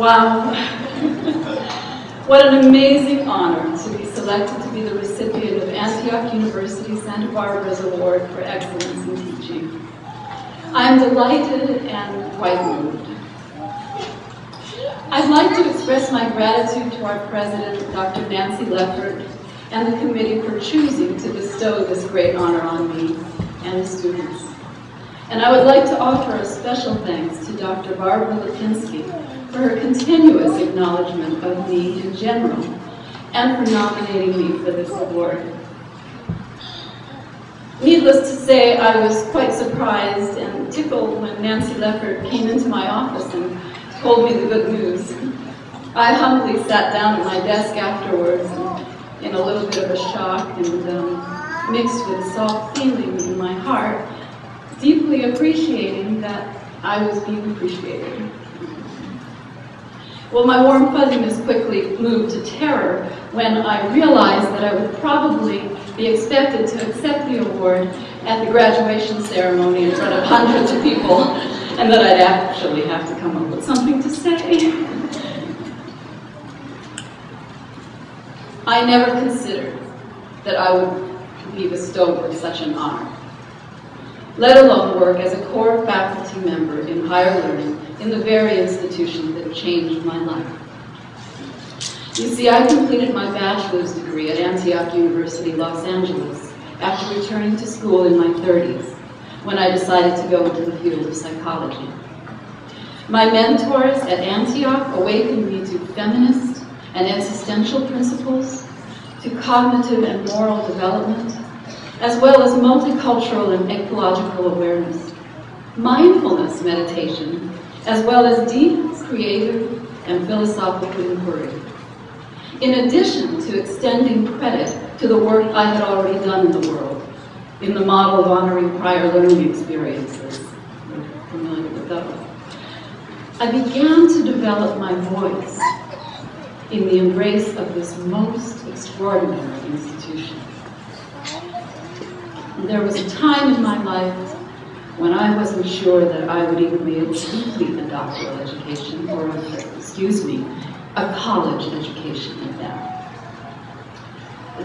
Wow. what an amazing honor to be selected to be the recipient of Antioch University Santa Barbara's Award for Excellence in Teaching. I am delighted and quite moved. I'd like to express my gratitude to our president, Dr. Nancy Leffert, and the committee for choosing to bestow this great honor on me and the students. And I would like to offer a special thanks to Dr. Barbara Lipinski for her continuous acknowledgement of me in general and for nominating me for this award. Needless to say, I was quite surprised and tickled when Nancy Leffert came into my office and told me the good news. I humbly sat down at my desk afterwards in a little bit of a shock and um, mixed with soft feeling in my heart, deeply appreciating that I was being appreciated. Well, my warm fuzziness quickly moved to terror when I realized that I would probably be expected to accept the award at the graduation ceremony in front of hundreds of people, and that I'd actually have to come up with something to say. I never considered that I would be bestowed with such an honor, let alone work as a core faculty member in higher learning in the very institution changed my life. You see, I completed my bachelor's degree at Antioch University, Los Angeles, after returning to school in my 30s, when I decided to go into the field of psychology. My mentors at Antioch awakened me to feminist and existential principles, to cognitive and moral development, as well as multicultural and ecological awareness, mindfulness meditation, as well as deep, creative, and philosophical inquiry. In addition to extending credit to the work I had already done in the world, in the model of honoring prior learning experiences. Familiar with those. I began to develop my voice in the embrace of this most extraordinary institution. There was a time in my life when I wasn't sure that I would even be able to complete a doctoral education, or, excuse me, a college education at that.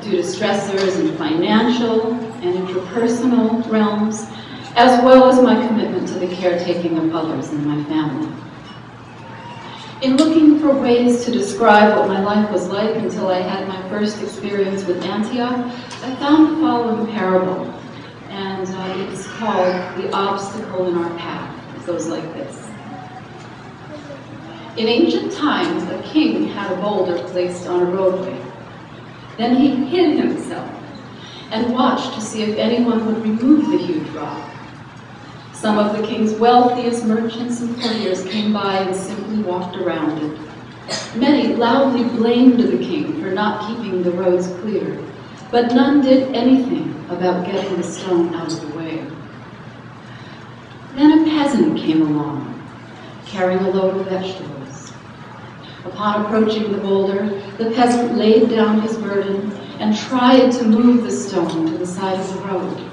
Due to stressors in financial and interpersonal realms, as well as my commitment to the caretaking of others in my family. In looking for ways to describe what my life was like until I had my first experience with Antioch, I found the following parable and uh, it's called The Obstacle in Our Path. It goes like this. In ancient times, a king had a boulder placed on a roadway. Then he hid himself and watched to see if anyone would remove the huge rock. Some of the king's wealthiest merchants and courtiers came by and simply walked around it. Many loudly blamed the king for not keeping the roads clear, but none did anything about getting the stone out of the way. Then a peasant came along, carrying a load of vegetables. Upon approaching the boulder, the peasant laid down his burden and tried to move the stone to the side of the road.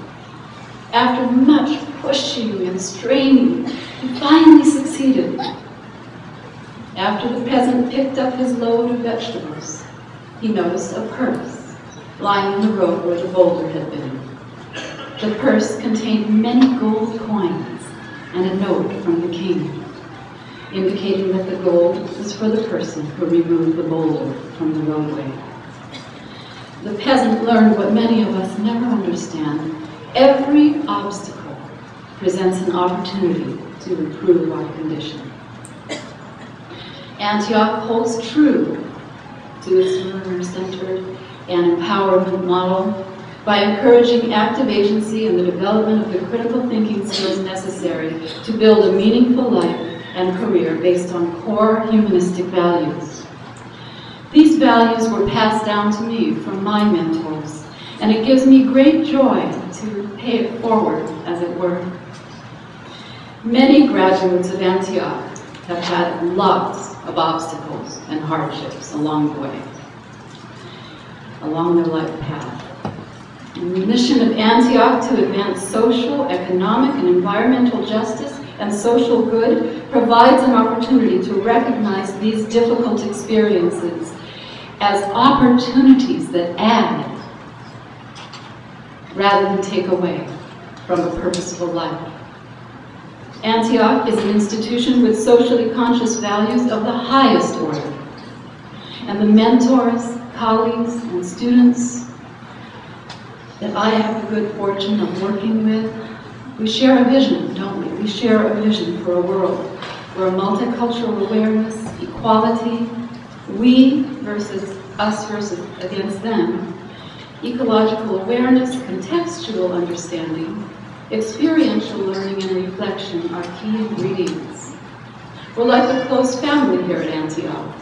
After much pushing and straining, he finally succeeded. After the peasant picked up his load of vegetables, he noticed a purse lying in the road where the boulder had been. The purse contained many gold coins and a note from the king, indicating that the gold was for the person who removed the boulder from the roadway. The peasant learned what many of us never understand. Every obstacle presents an opportunity to improve our condition. Antioch holds true to its learner-centered and empowerment model by encouraging active agency and the development of the critical thinking skills necessary to build a meaningful life and career based on core humanistic values. These values were passed down to me from my mentors, and it gives me great joy to pay it forward, as it were. Many graduates of Antioch have had lots of obstacles and hardships along the way along their life path. the mission of Antioch to advance social, economic, and environmental justice and social good provides an opportunity to recognize these difficult experiences as opportunities that add rather than take away from a purposeful life. Antioch is an institution with socially conscious values of the highest order. And the mentors, colleagues, and students that I have the good fortune of working with, we share a vision, don't we? We share a vision for a world where multicultural awareness, equality, we versus us versus against them, ecological awareness, contextual understanding, experiential learning and reflection are key ingredients. We're like a close family here at Antioch,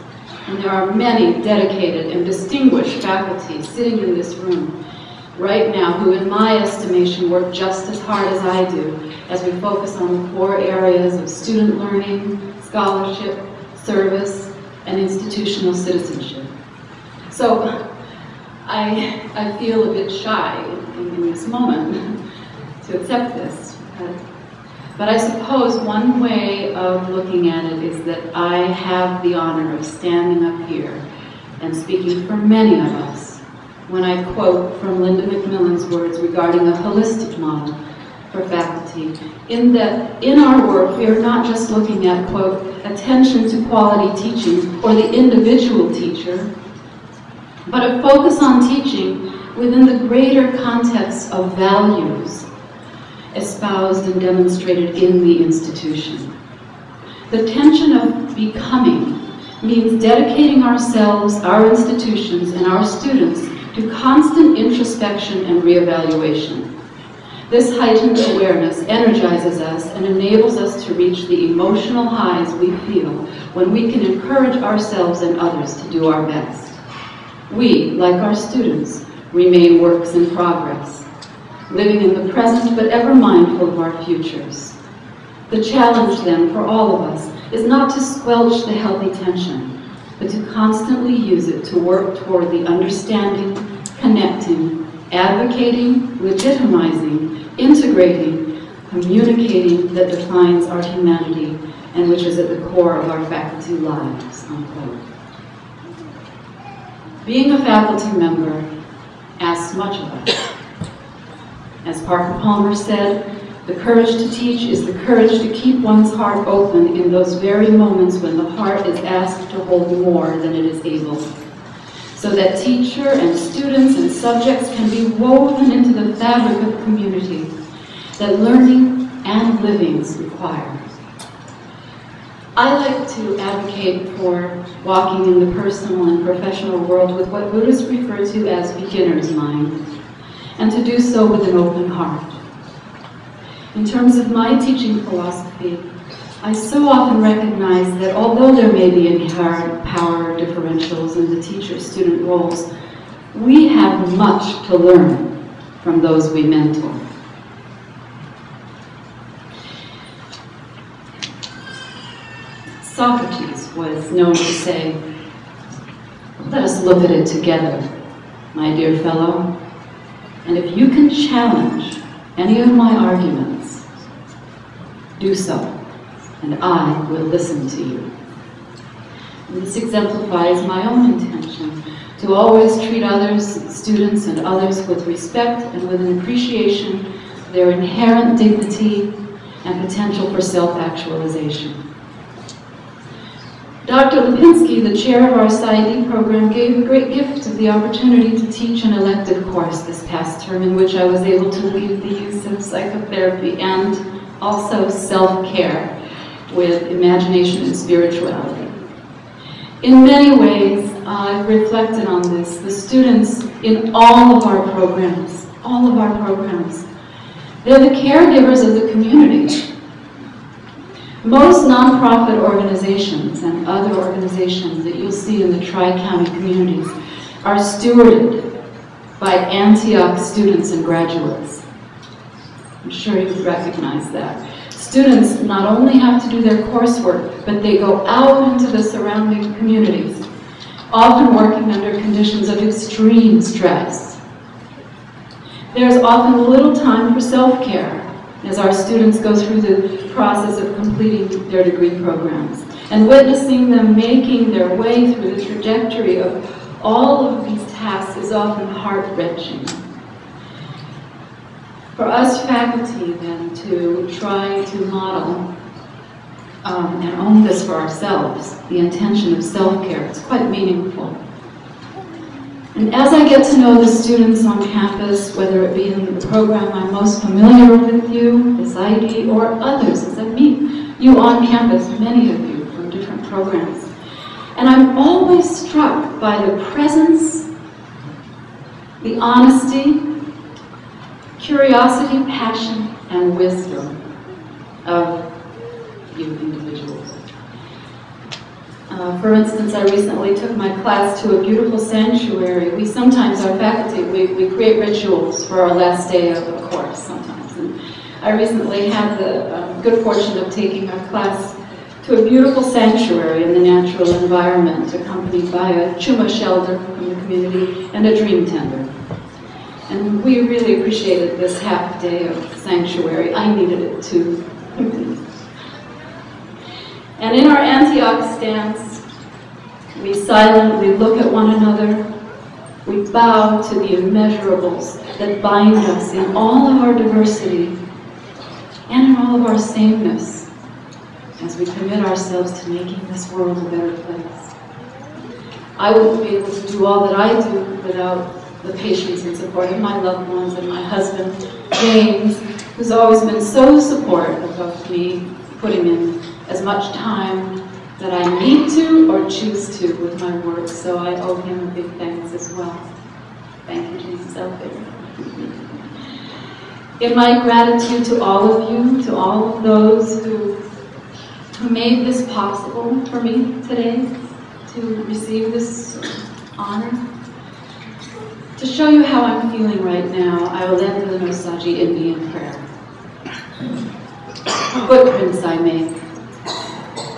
and there are many dedicated and distinguished faculty sitting in this room right now who, in my estimation, work just as hard as I do as we focus on the core areas of student learning, scholarship, service, and institutional citizenship. So I, I feel a bit shy in, in this moment to accept this. But I suppose one way of looking at it is that I have the honor of standing up here and speaking for many of us when I quote from Linda McMillan's words regarding a holistic model for faculty, in that in our work we are not just looking at, quote, attention to quality teaching or the individual teacher, but a focus on teaching within the greater context of values espoused and demonstrated in the institution. The tension of becoming means dedicating ourselves, our institutions, and our students to constant introspection and reevaluation. This heightened awareness energizes us and enables us to reach the emotional highs we feel when we can encourage ourselves and others to do our best. We, like our students, remain works in progress living in the present but ever mindful of our futures. The challenge then for all of us is not to squelch the healthy tension, but to constantly use it to work toward the understanding, connecting, advocating, legitimizing, integrating, communicating that defines our humanity and which is at the core of our faculty lives, unquote. Being a faculty member asks much of us. As Parker Palmer said, the courage to teach is the courage to keep one's heart open in those very moments when the heart is asked to hold more than it is able. So that teacher and students and subjects can be woven into the fabric of community that learning and livings require. I like to advocate for walking in the personal and professional world with what Buddhists refer to as beginner's mind and to do so with an open heart. In terms of my teaching philosophy, I so often recognize that although there may be inherent power differentials in the teacher-student roles, we have much to learn from those we mentor. Socrates was known to say, let us look at it together, my dear fellow. And if you can challenge any of my arguments, do so, and I will listen to you. And this exemplifies my own intention to always treat others, students and others with respect and with an appreciation their inherent dignity and potential for self-actualization. Dr. Lipinski, the chair of our PsyD program, gave a great gift of the opportunity to teach an elective course this past term in which I was able to lead the use of psychotherapy and also self-care with imagination and spirituality. In many ways, I've reflected on this. The students in all of our programs, all of our programs, they're the caregivers of the community. Most nonprofit organizations and other organizations that you'll see in the Tri-County communities are stewarded by Antioch students and graduates. I'm sure you recognize that. Students not only have to do their coursework, but they go out into the surrounding communities, often working under conditions of extreme stress. There's often little time for self-care as our students go through the process of completing their degree programs and witnessing them making their way through the trajectory of all of these tasks is often heart-wrenching. For us faculty, then, to try to model um, and own this for ourselves, the intention of self-care, it's quite meaningful. And as I get to know the students on campus, whether it be in the program I'm most familiar with you, this ID, or others, as I meet you on campus, many of you from different programs, and I'm always struck by the presence, the honesty, curiosity, passion, and wisdom of you individuals. Uh, for instance, I recently took my class to a beautiful sanctuary. We sometimes, our faculty, we, we create rituals for our last day of a course sometimes. And I recently had the um, good fortune of taking our class to a beautiful sanctuary in the natural environment, accompanied by a Chumash elder from the community and a dream tender. And we really appreciated this half day of sanctuary. I needed it too. and in our Antioch stance, we silently look at one another. We bow to the immeasurables that bind us in all of our diversity and in all of our sameness as we commit ourselves to making this world a better place. I wouldn't be able to do all that I do without the patience and support of my loved ones and my husband, James, who's always been so supportive of me putting in as much time that I need to or choose to with my work, so I owe him a big thanks as well. Thank you, Jesus, out there. In my gratitude to all of you, to all of those who who made this possible for me today to receive this honor. To show you how I'm feeling right now, I will end with an Indian prayer. Footprints I make.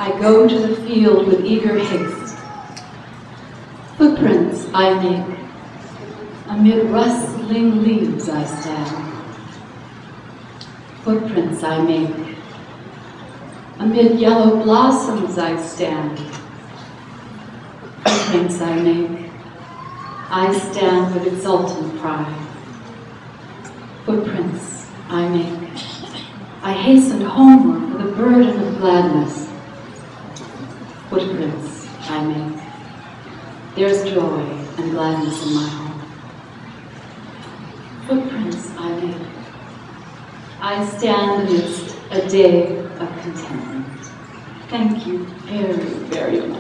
I go to the field with eager haste. Footprints I make. Amid rustling leaves I stand. Footprints I make Amid yellow blossoms I stand. Footprints I make. I stand with exultant pride. Footprints I make. I hasten homeward with a burden of gladness. Footprints I make. There's joy and gladness in my home. Footprints I make. I stand amidst a day of contentment. Thank you very, very much.